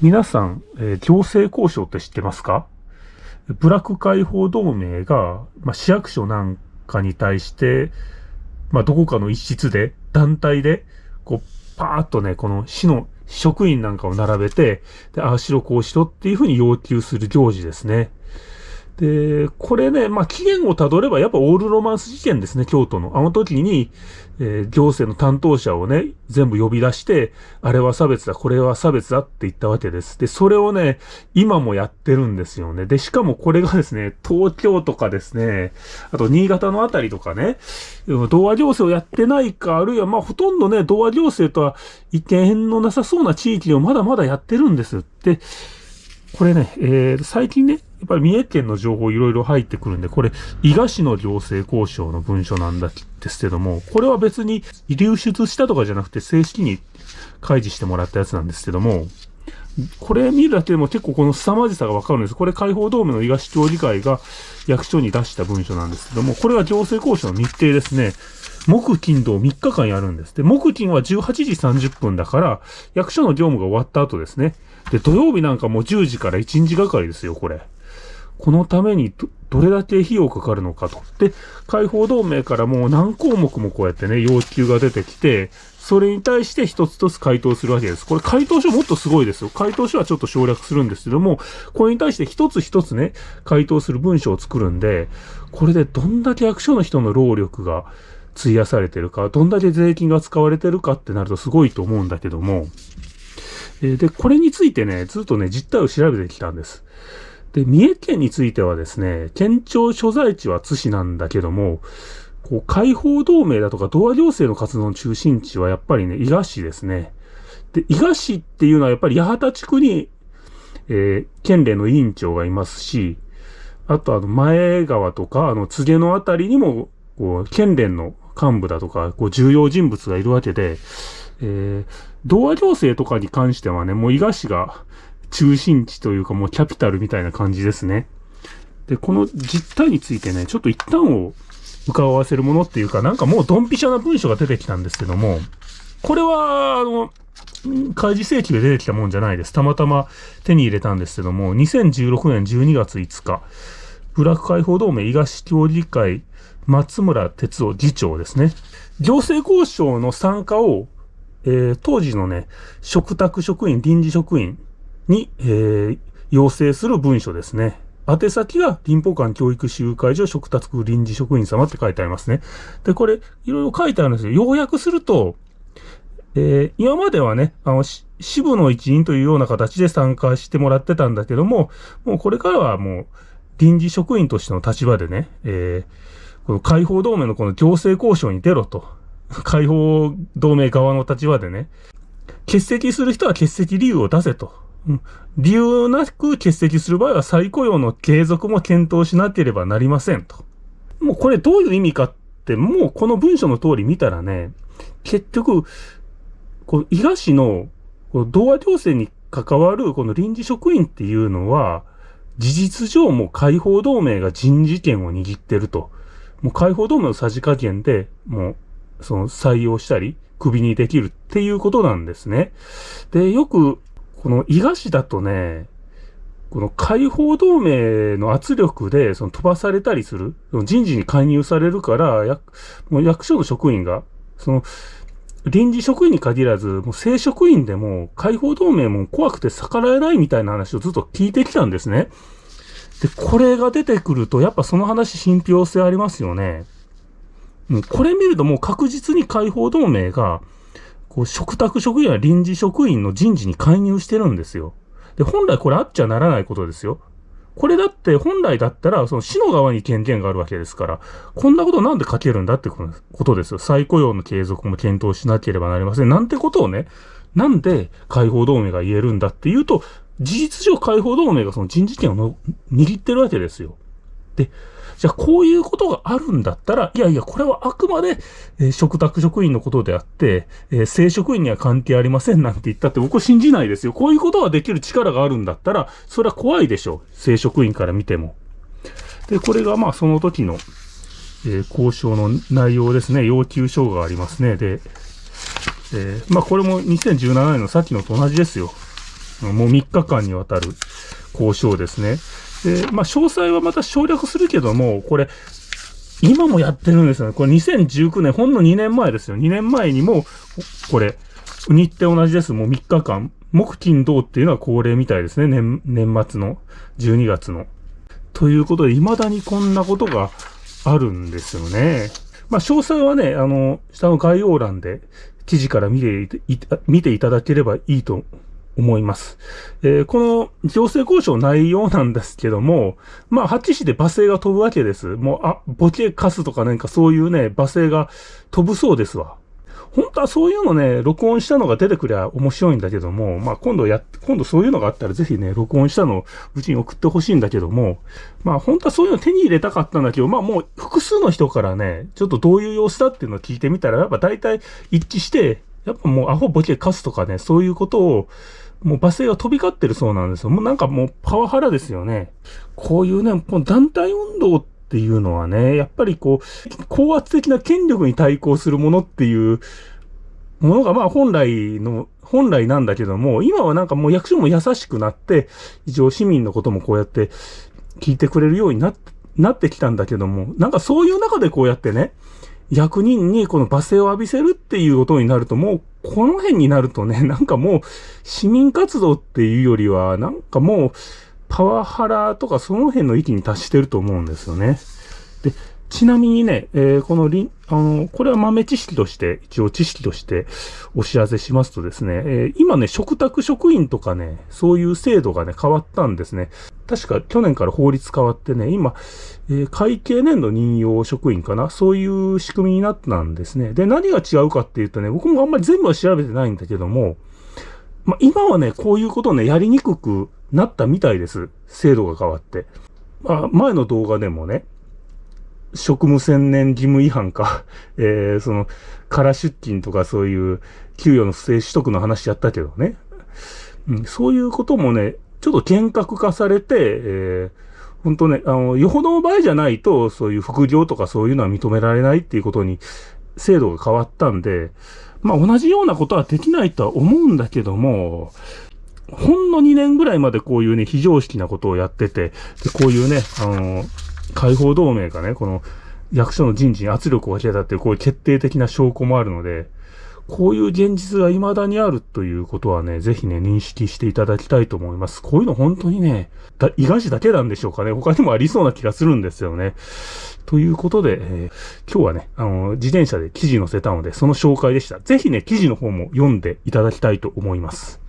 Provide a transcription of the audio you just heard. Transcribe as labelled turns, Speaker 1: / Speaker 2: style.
Speaker 1: 皆さん、えー、行政交渉って知ってますか？ブラック解放同盟が、まあ、市役所なんかに対して、まあ、どこかの一室で、団体で、こう、パーっとね、この市の職員なんかを並べて、で、ああしろこうしろっていうふうに要求する行事ですね。で、これね、まあ、期限をたどれば、やっぱオールロマンス事件ですね、京都の。あの時に、えー、行政の担当者をね、全部呼び出して、あれは差別だ、これは差別だって言ったわけです。で、それをね、今もやってるんですよね。で、しかもこれがですね、東京とかですね、あと新潟のあたりとかね、童話行政をやってないか、あるいはまあ、ほとんどね、童話行政とは意見のなさそうな地域をまだまだやってるんです。で、これね、えー、最近ね、やっぱり三重県の情報いろいろ入ってくるんで、これ、伊賀市の行政交渉の文書なんだですけども、これは別に流出したとかじゃなくて正式に開示してもらったやつなんですけども、これ見るだけでも結構この凄まじさがわかるんです。これ解放同盟の伊賀市協議会が役所に出した文書なんですけども、これは行政交渉の日程ですね。木金土3日間やるんです。で、木金は18時30分だから、役所の業務が終わった後ですね。で、土曜日なんかもう10時から1日がかりですよ、これ。このためにど、れだけ費用かかるのかと。で、解放同盟からもう何項目もこうやってね、要求が出てきて、それに対して一つ一つ回答するわけです。これ回答書もっとすごいですよ。回答書はちょっと省略するんですけども、これに対して一つ一つね、回答する文章を作るんで、これでどんだけ役所の人の労力が費やされてるか、どんだけ税金が使われてるかってなるとすごいと思うんだけども、えで、これについてね、ずっとね、実態を調べてきたんです。で、三重県についてはですね、県庁所在地は津市なんだけども、こう、解放同盟だとか、同和行政の活動の中心地はやっぱりね、伊賀市ですね。で、伊賀市っていうのはやっぱり八幡地区に、えー、県連の委員長がいますし、あとあの、前川とか、あの、柘植のあたりにも、こう、県連の幹部だとか、こう、重要人物がいるわけで、えー、童話行政とかに関してはね、もう伊賀市が中心地というかもうキャピタルみたいな感じですね。で、この実態についてね、ちょっと一旦を伺わせるものっていうか、なんかもうドンピシャな文章が出てきたんですけども、これは、あの、開示請求で出てきたもんじゃないです。たまたま手に入れたんですけども、2016年12月5日、ブラック解放同盟伊賀市協議会松村哲夫議長ですね。行政交渉の参加をえー、当時のね、食卓職員、臨時職員に、えー、要請する文書ですね。宛先が林保館教育集会所食卓臨時職員様って書いてありますね。で、これ、いろいろ書いてあるんですよ。要約すると、えー、今まではね、あの、支部の一員というような形で参加してもらってたんだけども、もうこれからはもう、臨時職員としての立場でね、えー、この解放同盟のこの行政交渉に出ろと。解放同盟側の立場でね、欠席する人は欠席理由を出せと。うん、理由なく欠席する場合は再雇用の継続も検討しなければなりませんと。もうこれどういう意味かって、もうこの文章の通り見たらね、結局、この伊賀市の同和行政に関わるこの臨時職員っていうのは、事実上もう解放同盟が人事権を握ってると。もう解放同盟のさじ加減で、もうその採用したり、首にできるっていうことなんですね。で、よく、この伊賀市だとね、この解放同盟の圧力でその飛ばされたりする、人事に介入されるから、役もう役所の職員が、その、臨時職員に限らず、もう正職員でも解放同盟も怖くて逆らえないみたいな話をずっと聞いてきたんですね。で、これが出てくると、やっぱその話信憑性ありますよね。うん、これ見るともう確実に解放同盟が、こう、食卓職員や臨時職員の人事に介入してるんですよ。で、本来これあっちゃならないことですよ。これだって本来だったら、その市の側に権限があるわけですから、こんなことなんで書けるんだってことですよ。再雇用の継続も検討しなければなりません。なんてことをね、なんで解放同盟が言えるんだっていうと、事実上解放同盟がその人事権を握ってるわけですよ。で、じゃあこういうことがあるんだったら、いやいや、これはあくまで、えー、食卓職員のことであって、えー、正職員には関係ありませんなんて言ったって僕は信じないですよ。こういうことができる力があるんだったら、それは怖いでしょう。正職員から見ても。で、これがまあその時の、えー、交渉の内容ですね。要求書がありますね。で、えー、まあこれも2017年のさっきのと同じですよ。もう3日間にわたる交渉ですね。で、まあ、詳細はまた省略するけども、これ、今もやってるんですよね。これ2019年、ほんの2年前ですよ。2年前にも、これ、日程同じです。もう3日間。木金土っていうのは恒例みたいですね。年、年末の12月の。ということで、未だにこんなことがあるんですよね。まあ、詳細はね、あの、下の概要欄で記事から見てい見ていただければいいと思います。えー、この行政交渉内容なんですけども、まあ、八市で罵声が飛ぶわけです。もう、あ、ボケカスとかなんかそういうね、罵声が飛ぶそうですわ。本当はそういうのね、録音したのが出てくりゃ面白いんだけども、まあ今度や、今度そういうのがあったらぜひね、録音したのをうちに送ってほしいんだけども、まあ本当はそういうの手に入れたかったんだけど、まあもう複数の人からね、ちょっとどういう様子だっていうのを聞いてみたら、やっぱ大体一致して、やっぱもうアホボケカスとかね、そういうことを、もう罵声が飛び交ってるそうなんですよ。もうなんかもうパワハラですよね。こういうね、もう団体運動っていうのはね、やっぱりこう、高圧的な権力に対抗するものっていうものがまあ本来の、本来なんだけども、今はなんかもう役所も優しくなって、一応市民のこともこうやって聞いてくれるようになって、なってきたんだけども、なんかそういう中でこうやってね、役人にこの罵声を浴びせるっていうことになると、もうこの辺になるとね、なんかもう市民活動っていうよりは、なんかもうパワハラとかその辺の域に達してると思うんですよね。で、ちなみにね、えー、このりあの、これは豆知識として、一応知識としてお知らせしますとですね、えー、今ね、食卓職員とかね、そういう制度がね、変わったんですね。確か去年から法律変わってね、今、えー、会計年度任用職員かな？そういう仕組みになったんですね。で、何が違うかっていうとね、僕もあんまり全部は調べてないんだけども、ま、今はね、こういうことをね、やりにくくなったみたいです。制度が変わって。まあ、前の動画でもね、職務専念義務違反か、えー、その、空出勤とかそういう給与の不正取得の話やったけどね。うん、そういうこともね、ちょっと厳格化されて、えー、本当ね、あの、よほどの場合じゃないと、そういう副業とかそういうのは認められないっていうことに、制度が変わったんで、まあ同じようなことはできないとは思うんだけども、ほんの2年ぐらいまでこういうね、非常識なことをやってて、でこういうね、あの、解放同盟がね、この役所の人事に圧力をかけたっていう、こういう決定的な証拠もあるので、こういう現実が未だにあるということはね、ぜひね、認識していただきたいと思います。こういうの本当にね、だ、伊賀市だけなんでしょうかね。他にもありそうな気がするんですよね。ということで、えー、今日はね、あの、自転車で記事載せたので、その紹介でした。ぜひね、記事の方も読んでいただきたいと思います。